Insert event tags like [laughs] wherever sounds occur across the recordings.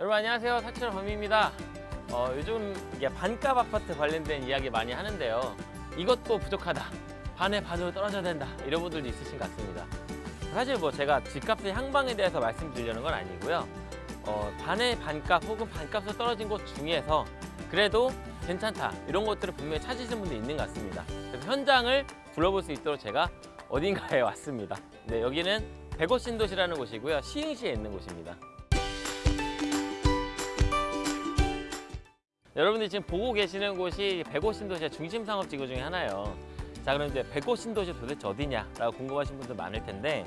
여러분 안녕하세요. 사철 범입니다. 어, 요즘 이게 반값 아파트 관련된 이야기 많이 하는데요. 이것도 부족하다. 반의 반으로 떨어져야 된다. 이런 분들도 있으신 것 같습니다. 사실 뭐 제가 집값의 향방에 대해서 말씀드리려는 건 아니고요. 어, 반의 반값 혹은 반값으로 떨어진 곳 중에서 그래도 괜찮다. 이런 것들을 분명히 찾으시는 분들이 있는 것 같습니다. 그래서 현장을 둘러볼 수 있도록 제가 어딘가에 [laughs] 왔습니다. 네, 여기는 백옷 신도시라는 곳이고요. 시흥시에 있는 곳입니다 여러분들이 지금 보고 계시는 곳이 백옷 신도시의 중심 상업 지구 중에 하나예요. 자, 그럼 이제 백옷 신도시 도대체 어디냐 라고 궁금하신 분들 많을 텐데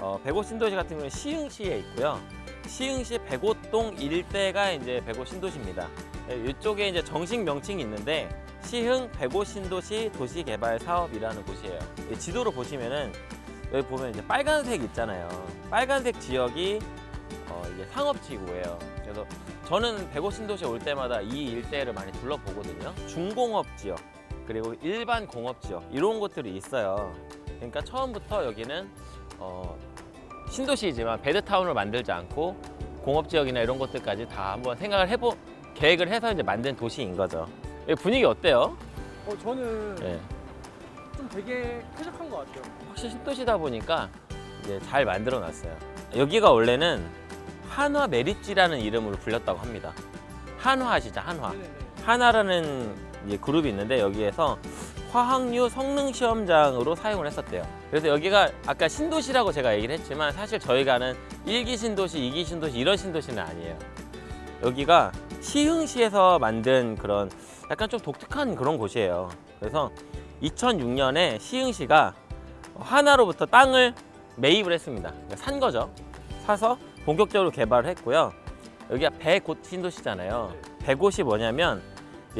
어, 백옷 신도시 같은 경우는 시흥시에 있고요. 시흥시 백옷동 일대가 이제 백옷 신도시입니다. 네, 이쪽에 이제 정식 명칭이 있는데 시흥 백옷 신도시 도시개발 사업이라는 곳이에요. 이 지도로 보시면은 여기 보면 이제 빨간색 있잖아요. 빨간색 지역이 어, 이게 상업지구예요. 그래서 저는 백오 신도시에 올 때마다 이 일대를 많이 둘러보거든요. 중공업 지역 그리고 일반 공업 지역 이런 곳들이 있어요. 그러니까 처음부터 여기는 어, 신도시이지만 베드타운을 만들지 않고 공업 지역이나 이런 것들까지 다 한번 생각을 해보 계획을 해서 이제 만든 도시인 거죠. 분위기 어때요? 어 저는 네. 좀 되게 쾌적한 것 같아요. 확실히 신도시다 보니까 이제 잘 만들어 놨어요. 여기가 원래는 한화 메리지라는 이름으로 불렸다고 합니다. 한화 아시죠? 한화. 네네네. 하나라는 이제 그룹이 있는데 여기에서 화학류 성능 시험장으로 사용을 했었대요. 그래서 여기가 아까 신도시라고 제가 얘기를 했지만 사실 저희가 아는 일기 신도시, 이기 신도시 이런 신도시는 아니에요. 여기가 시흥시에서 만든 그런 약간 좀 독특한 그런 곳이에요. 그래서 2006년에 시흥시가 하나로부터 땅을 매입을 했습니다. 그러니까 산 거죠. 사서 본격적으로 개발을 했고요. 여기가 배곳 신도시잖아요. 배곳이 뭐냐면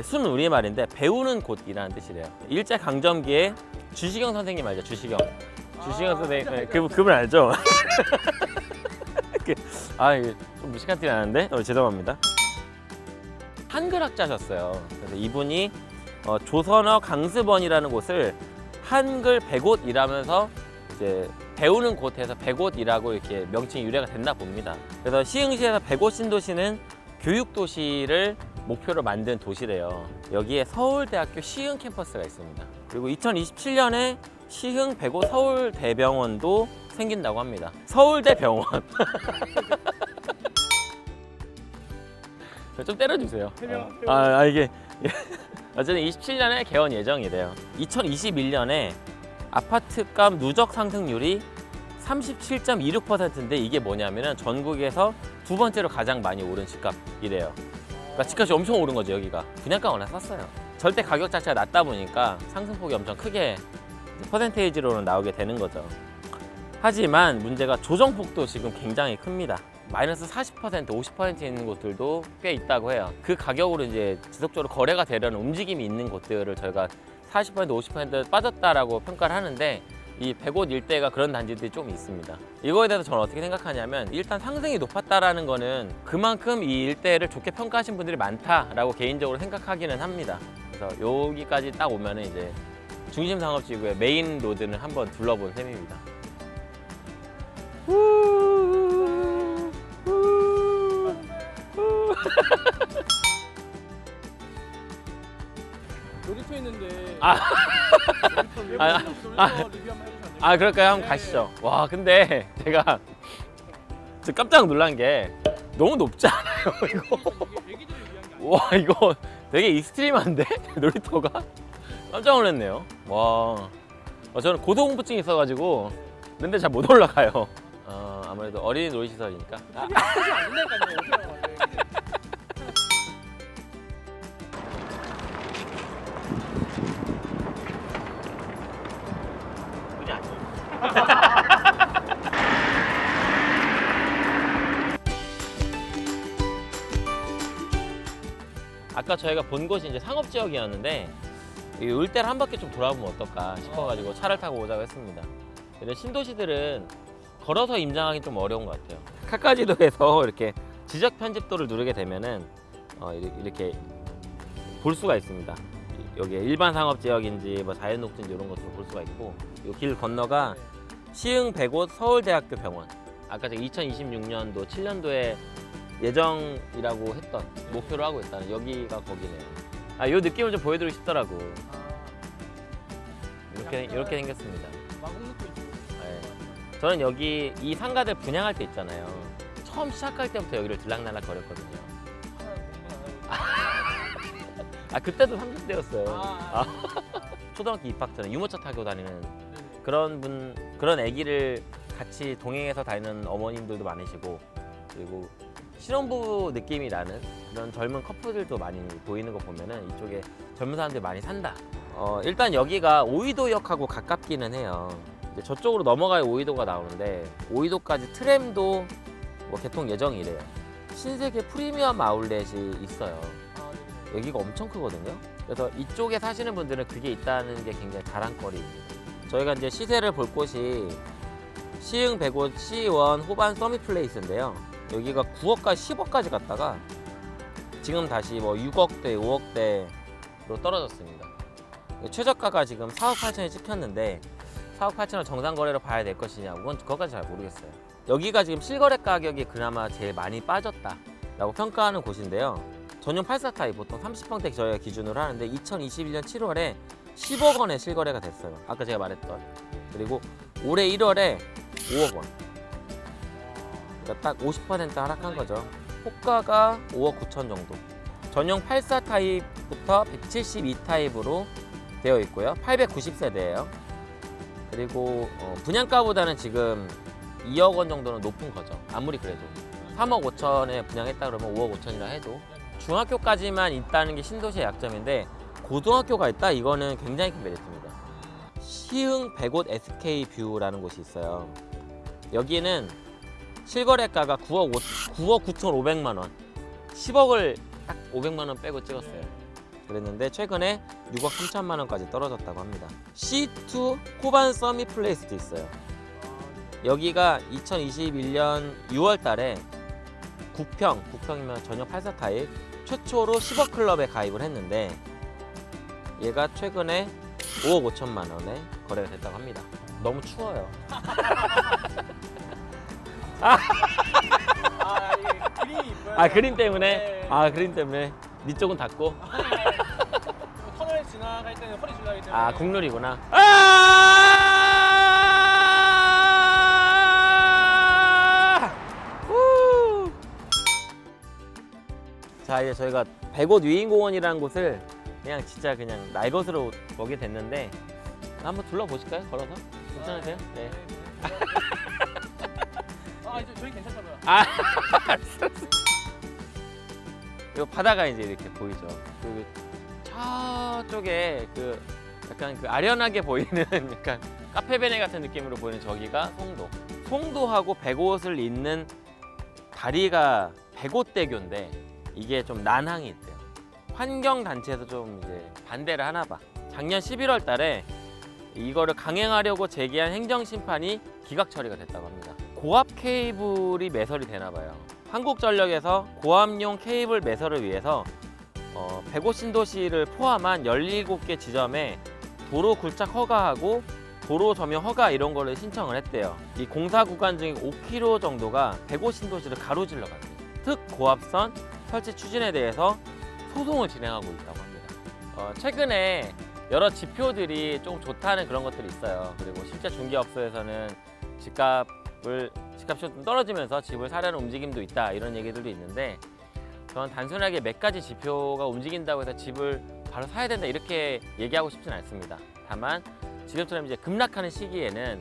순 우리말인데 배우는 곳이라는 뜻이래요. 일제 강점기에 주시경 선생님 알죠? 주시경. 주시경 아, 선생님 네, 그 그분 알죠? [laughs] 그, 아좀 무식한 티 나는데 어, 죄송합니다. 한글학자셨어요. 그래서 이분이 어, 조선어 강습원이라는 곳을 한글 백옷이라면서 이제 배우는 곳에서 백옷이라고 이렇게 명칭이 유래가 됐나 봅니다. 그래서 시흥시에서 백옷 신도시는 교육도시를 목표로 만든 도시래요. 여기에 서울대학교 시흥 캠퍼스가 있습니다. 그리고 2027년에 시흥 백옷 서울대병원도 생긴다고 합니다. 서울대병원. [laughs] 좀 때려주세요. 어. 아, 아 이게 [laughs] 어쨌든 27년에 개원 예정이래요. 2021년에 아파트값 누적 상승률이 37.26%인데 이게 뭐냐면은 전국에서 두 번째로 가장 많이 오른 집값이래요. 그러니까 집값이 엄청 오른 거죠 여기가. 분양가 워낙 쌌어요. 절대 가격 자체가 낮다 보니까 상승폭이 엄청 크게 퍼센테이지로는 나오게 되는 거죠. 하지만 문제가 조정폭도 지금 굉장히 큽니다. 마이너스 40%, 50% 있는 곳들도 꽤 있다고 해요. 그 가격으로 이제 지속적으로 거래가 되려는 움직임이 있는 곳들을 저희가 40% 50% 빠졌다라고 평가를 하는데 이 백옷 일대가 그런 단지들이 좀 있습니다. 이거에 대해서 저는 어떻게 생각하냐면 일단 상승이 높았다라는 거는 그만큼 이 일대를 좋게 평가하신 분들이 많다라고 개인적으로 생각하기는 합니다. 그래서 여기까지 딱 오면은 이제 중심 상업지구의 main road는 한번 둘러본 셈입니다. 놀이터 있는데. 아. 놀이터 왜 아, 아. 돼요? 아 그럴까요? 한번 네. 가시죠. 와 근데 제가 깜짝 놀란 게 너무 높지 않아요 [laughs] 이거? 와 이거 되게 extreme한데 [laughs] 놀이터가 깜짝 놀랐네요. 와 어, 저는 고소공포증이 있어가지고 근데 잘 못 올라가요. 어, 아무래도 어린이 놀이시설이니까. 아, [laughs] 아까 저희가 본 곳이 이제 상업 지역이었는데 이 을대를 한 바퀴 좀 돌아보면 어떨까 싶어가지고 차를 타고 오자고 했습니다. 근데 신도시들은 걸어서 임장하기 좀 어려운 것 같아요. 카카지도에서 [laughs] 이렇게 지적 편집도를 누르게 되면은 어, 이렇게- 볼 수가 있습니다. 여기에 일반 상업 지역인지 뭐 자연 녹지인지 이런 것들을 볼 수가 있고 이 길 건너가 시흥 백옷 서울대학교 병원 아까 제가 2026년도 7년도에 예정이라고 했던 목표로 하고 있다는 여기가 거기네요. 아, 요 느낌을 좀 보여드리고 싶더라고. 이렇게 이렇게 생겼습니다. 네. 저는 여기 이 상가들 분양할 때 있잖아요. 처음 시작할 때부터 여기를 들락날락 거렸거든요. 아 그때도 30대였어요. 아, [laughs] 초등학교 입학 전에 유모차 타고 다니는 네네. 그런 분 그런 아기를 같이 동행해서 다니는 어머님들도 많으시고 그리고 신혼부부 느낌이 나는 그런 젊은 커플들도 많이 보이는 거 보면은 이쪽에 젊은 사람들이 많이 산다. 어, 일단 여기가 오이도역하고 가깝기는 해요. 저쪽으로 넘어가야 오이도가 나오는데 오이도까지 트램도 뭐 개통 예정이래요. 신세계 프리미엄 아울렛이 있어요. 여기가 엄청 크거든요. 그래서 이쪽에 사시는 분들은 그게 있다는 게 굉장히 자랑거리입니다. 저희가 이제 시세를 볼 곳이 시흥 105 C1 호반 서밋 플레이스인데요. 여기가 9억까지 10억까지 갔다가 지금 다시 뭐 6억대, 5억대로 떨어졌습니다. 최저가가 지금 4억 8천이 찍혔는데 4억 8천을 정상 거래로 봐야 될 것이냐, 그건 그것까지 잘 모르겠어요. 여기가 지금 실거래 가격이 그나마 제일 많이 빠졌다 라고 평가하는 곳인데요. 전용 84 타입 보통 30평대 저희가 기준으로 하는데 2021년 7월에 10억 원에 실거래가 됐어요. 아까 제가 말했던. 그리고 올해 1월에 5억 원. 그러니까 딱 50% 하락한 거죠. 호가가 5억 9천 정도. 전용 84 타입부터 172 타입으로 되어 있고요. 890세대예요. 그리고 어, 분양가보다는 지금 2억 원 정도는 높은 거죠. 아무리 그래도 3억 5천에 분양했다 그러면 5억 5천이라 해도 중학교까지만 있다는 게 신도시의 약점인데 고등학교가 있다 이거는 굉장히 큰 메리트입니다. 시흥 105 SK 뷰라는 곳이 있어요. 여기는 실거래가가 9억 5, 9억 9,500만 원, 10억을 딱 500만 원 빼고 찍었어요. 그랬는데 최근에 6억 3천만 원까지 떨어졌다고 합니다. C2 호반 서밋 플레이스도 있어요. 여기가 2021년 6월 달에 9평, 9평이면 전용 84 타입 최초로 10억 클럽에 가입을 했는데 얘가 최근에 5억 5천만 원에 거래가 됐다고 합니다. 너무 추워요. [laughs] 아, 이게 그림이 이뻐요. 아 그림 때문에? 네. 아 그림 때문에 니 쪽은 닫고? 터널 지나갈 때는 허리 줄나기 때문에. 아 국룰이구나. 아! 후! 자 이제 저희가 백옷 위인공원이라는 곳을 그냥 진짜 그냥 날 것으로 오게 됐는데 한번 둘러보실까요? 걸어서? 괜찮으세요? 네. [laughs] 아, 저희 괜찮다고요. 아, [laughs] 이 바다가 이제 이렇게 보이죠. 그 저쪽에 그 약간 그 아련하게 보이는 [laughs] 약간 카페베네 같은 느낌으로 보이는 저기가 송도. 송도하고 백옷을 잇는 다리가 백옷대교인데 이게 좀 난항이 있대요. 환경 단체에서 좀 이제 반대를 하나 봐. 작년 11월 달에 이거를 강행하려고 제기한 행정 심판이 기각 처리가 됐다고 합니다. 고압 케이블이 매설이 되나 봐요. 한국전력에서 고압용 케이블 매설을 위해서 어, 105 신도시를 포함한 17개 지점에 도로 굴착 허가하고 도로 점용 허가 이런 거를 신청을 했대요. 이 공사 구간 중에 5km 정도가 105 신도시를 가로질러 갑니다. 특 고압선 설치 추진에 대해서 소송을 진행하고 있다고 합니다. 어, 최근에 여러 지표들이 조금 좋다는 그런 것들이 있어요. 그리고 실제 중개업소에서는 집값 을 집값이 좀 떨어지면서 집을 사려는 움직임도 있다 이런 얘기들도 있는데 저는 단순하게 몇 가지 지표가 움직인다고 해서 집을 바로 사야 된다 이렇게 얘기하고 싶진 않습니다. 다만 지금처럼 이제 급락하는 시기에는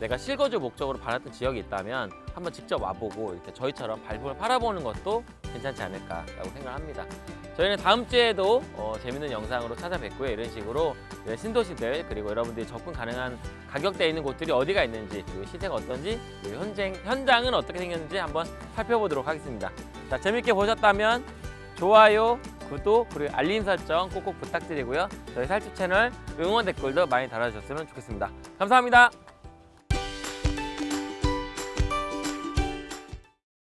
내가 실거주 목적으로 받았던 지역이 있다면 한번 직접 와보고 이렇게 저희처럼 발품을 팔아보는 것도 괜찮지 않을까라고 생각합니다. 저희는 다음 주에도 어, 재밌는 영상으로 찾아뵙고요. 이런 식으로 이런 신도시들 그리고 여러분들이 접근 가능한 가격대에 있는 곳들이 어디가 있는지 그리고 시세가 어떤지 그리고 현장, 현장은 어떻게 생겼는지 한번 살펴보도록 하겠습니다. 자 재밌게 보셨다면 좋아요, 구독 그리고 알림 설정 꼭꼭 부탁드리고요. 저희 살집 채널 응원 댓글도 많이 달아주셨으면 좋겠습니다. 감사합니다.